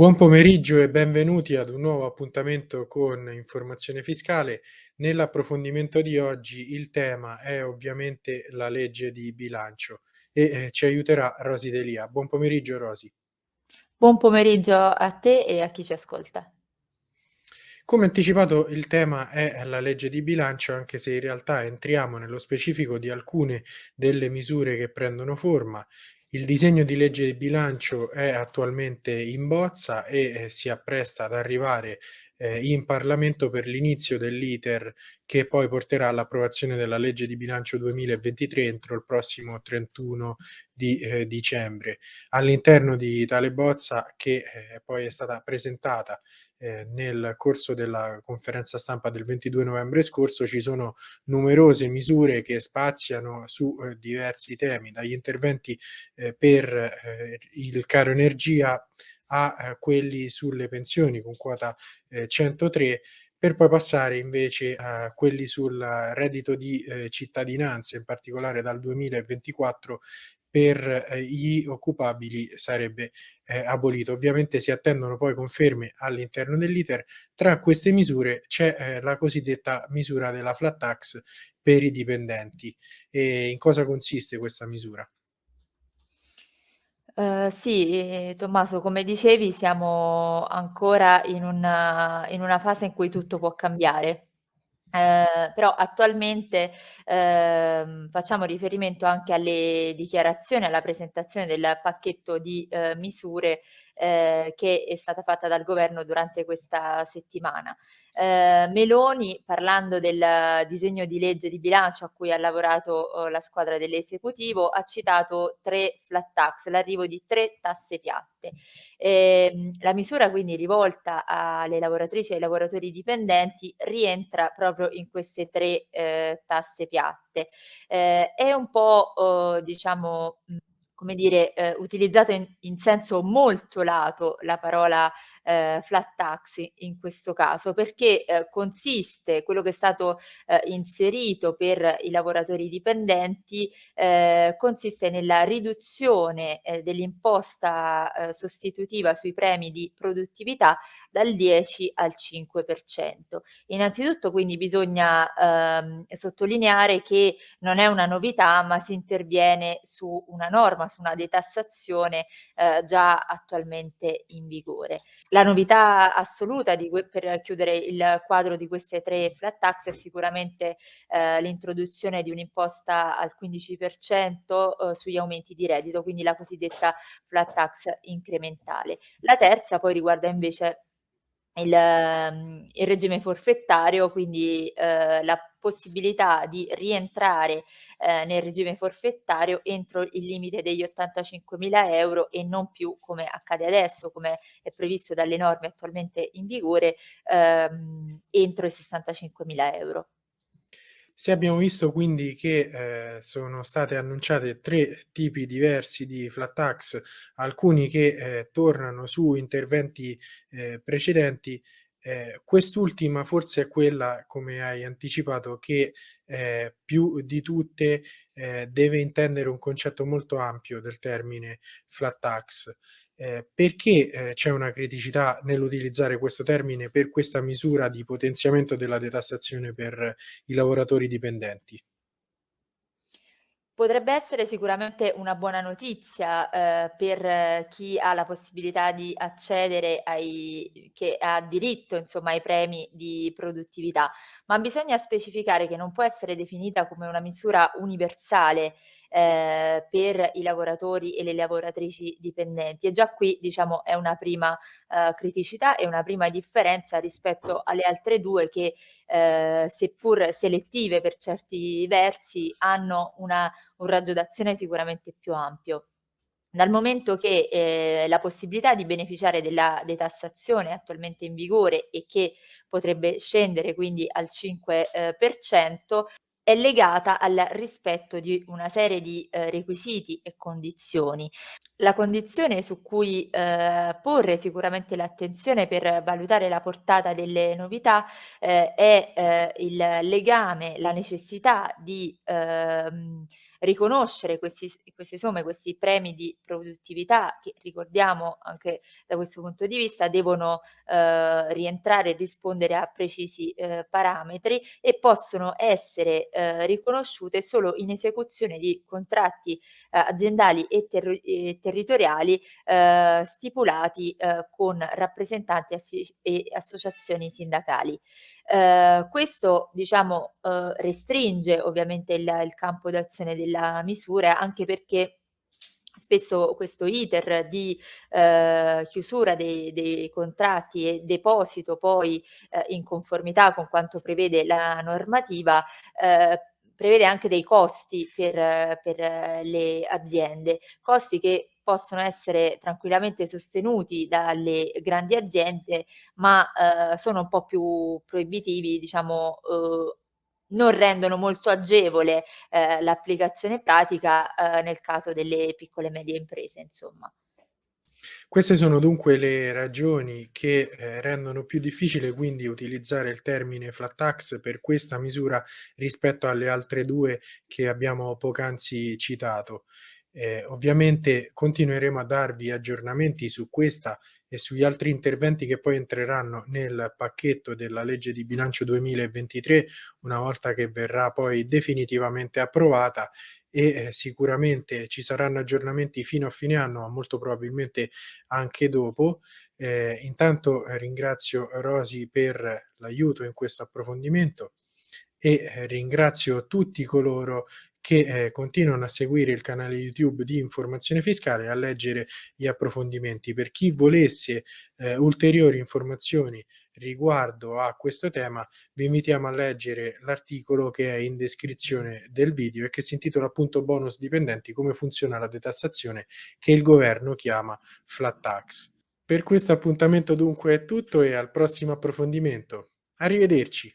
Buon pomeriggio e benvenuti ad un nuovo appuntamento con Informazione Fiscale. Nell'approfondimento di oggi il tema è ovviamente la legge di bilancio e eh, ci aiuterà Rosi Delia. Buon pomeriggio Rosi. Buon pomeriggio a te e a chi ci ascolta. Come anticipato il tema è la legge di bilancio, anche se in realtà entriamo nello specifico di alcune delle misure che prendono forma il disegno di legge di bilancio è attualmente in bozza e eh, si appresta ad arrivare eh, in Parlamento per l'inizio dell'iter che poi porterà all'approvazione della legge di bilancio 2023 entro il prossimo 31 di eh, dicembre. All'interno di tale bozza che eh, poi è stata presentata eh, nel corso della conferenza stampa del 22 novembre scorso ci sono numerose misure che spaziano su eh, diversi temi, dagli interventi eh, per il caro energia a eh, quelli sulle pensioni con quota 103 per poi passare invece a quelli sul reddito di eh, cittadinanza, in particolare dal 2024 per eh, gli occupabili sarebbe eh, abolito. Ovviamente si attendono poi conferme all'interno dell'iter. Tra queste misure c'è eh, la cosiddetta misura della flat tax per i dipendenti. E in cosa consiste questa misura? Uh, sì, Tommaso, come dicevi, siamo ancora in una, in una fase in cui tutto può cambiare. Eh, però attualmente eh, facciamo riferimento anche alle dichiarazioni, alla presentazione del pacchetto di eh, misure eh, che è stata fatta dal governo durante questa settimana. Eh, Meloni, parlando del disegno di legge di bilancio a cui ha lavorato eh, la squadra dell'esecutivo, ha citato tre flat tax, l'arrivo di tre tasse piatte. Eh, la misura quindi rivolta alle lavoratrici e ai lavoratori dipendenti rientra proprio in queste tre eh, tasse piatte. Eh, è un po' eh, diciamo come dire, eh, utilizzato in, in, senso molto lato la parola eh, flat tax in questo caso, perché eh, consiste, quello che è stato eh, inserito per i lavoratori dipendenti, eh, consiste nella riduzione eh, dell'imposta eh, sostitutiva sui premi di produttività dal 10 al 5%. Innanzitutto quindi bisogna ehm, sottolineare che non è una novità, ma si interviene su una norma, su una detassazione eh, già attualmente in vigore. La novità assoluta di, per chiudere il quadro di queste tre flat tax è sicuramente eh, l'introduzione di un'imposta al 15% eh, sugli aumenti di reddito, quindi la cosiddetta flat tax incrementale. La terza poi riguarda invece il, ehm, il regime forfettario, quindi eh, la possibilità di rientrare eh, nel regime forfettario entro il limite degli 85.000 euro e non più come accade adesso, come è previsto dalle norme attualmente in vigore, ehm, entro i 65.000 euro. Se abbiamo visto quindi che eh, sono state annunciate tre tipi diversi di flat tax, alcuni che eh, tornano su interventi eh, precedenti, eh, quest'ultima forse è quella, come hai anticipato, che eh, più di tutte eh, deve intendere un concetto molto ampio del termine flat tax. Eh, perché eh, c'è una criticità nell'utilizzare questo termine per questa misura di potenziamento della detassazione per i lavoratori dipendenti? Potrebbe essere sicuramente una buona notizia eh, per chi ha la possibilità di accedere ai, che ha diritto insomma ai premi di produttività, ma bisogna specificare che non può essere definita come una misura universale eh, per i lavoratori e le lavoratrici dipendenti. E già qui diciamo è una prima eh, criticità e una prima differenza rispetto alle altre due che eh, seppur selettive per certi versi hanno una, un raggio d'azione sicuramente più ampio. Dal momento che eh, la possibilità di beneficiare della detassazione attualmente in vigore e che potrebbe scendere quindi al 5%, eh, è legata al rispetto di una serie di eh, requisiti e condizioni. La condizione su cui eh, porre sicuramente l'attenzione per valutare la portata delle novità eh, è eh, il legame, la necessità di ehm, riconoscere questi queste somme, questi premi di produttività che ricordiamo anche da questo punto di vista devono, ehm, rientrare e rispondere a precisi, ehm, parametri e possono essere, ehm, riconosciute solo in esecuzione di contratti, ehm, aziendali e terri e territoriali, ehm, stipulati, ehm, con rappresentanti e associazioni sindacali. Ehm, questo diciamo, uhm, restringe ovviamente il il campo d'azione della misura, anche perché spesso questo iter di, ehm, chiusura dei dei contratti e deposito poi, ehm, in conformità con quanto prevede la normativa, ehm, prevede anche dei costi per per le aziende, costi che possono essere tranquillamente sostenuti dalle grandi aziende, ma, ehm, sono un po' più proibitivi, diciamo, uhm, non rendono molto agevole, ehm, l'applicazione pratica, ehm, nel caso delle piccole e medie imprese, insomma. Queste sono dunque le ragioni che, ehm, rendono più difficile quindi utilizzare il termine flat tax per questa misura rispetto alle altre 2 che abbiamo poc'anzi citato. Ehm, ovviamente continueremo a darvi aggiornamenti su questa e sugli altri interventi che poi entreranno nel pacchetto della legge di bilancio 2023, una volta che verrà poi definitivamente approvata e, ehm, sicuramente ci saranno aggiornamenti fino a fine anno, ma molto probabilmente anche dopo. Ehm, intanto ringrazio Rosy per l'aiuto in questo approfondimento e, ehm, ringrazio tutti coloro che, ehm, continuano a seguire il canale YouTube di Informazione Fiscale e a leggere gli approfondimenti. Per chi volesse, ehm, ulteriori informazioni riguardo a questo tema, vi invitiamo a leggere l'articolo che è in descrizione del video e che si intitola appunto "Bonus dipendenti: come funziona la detassazione", che il governo chiama flat tax. Per questo appuntamento dunque è tutto e al prossimo approfondimento. Arrivederci.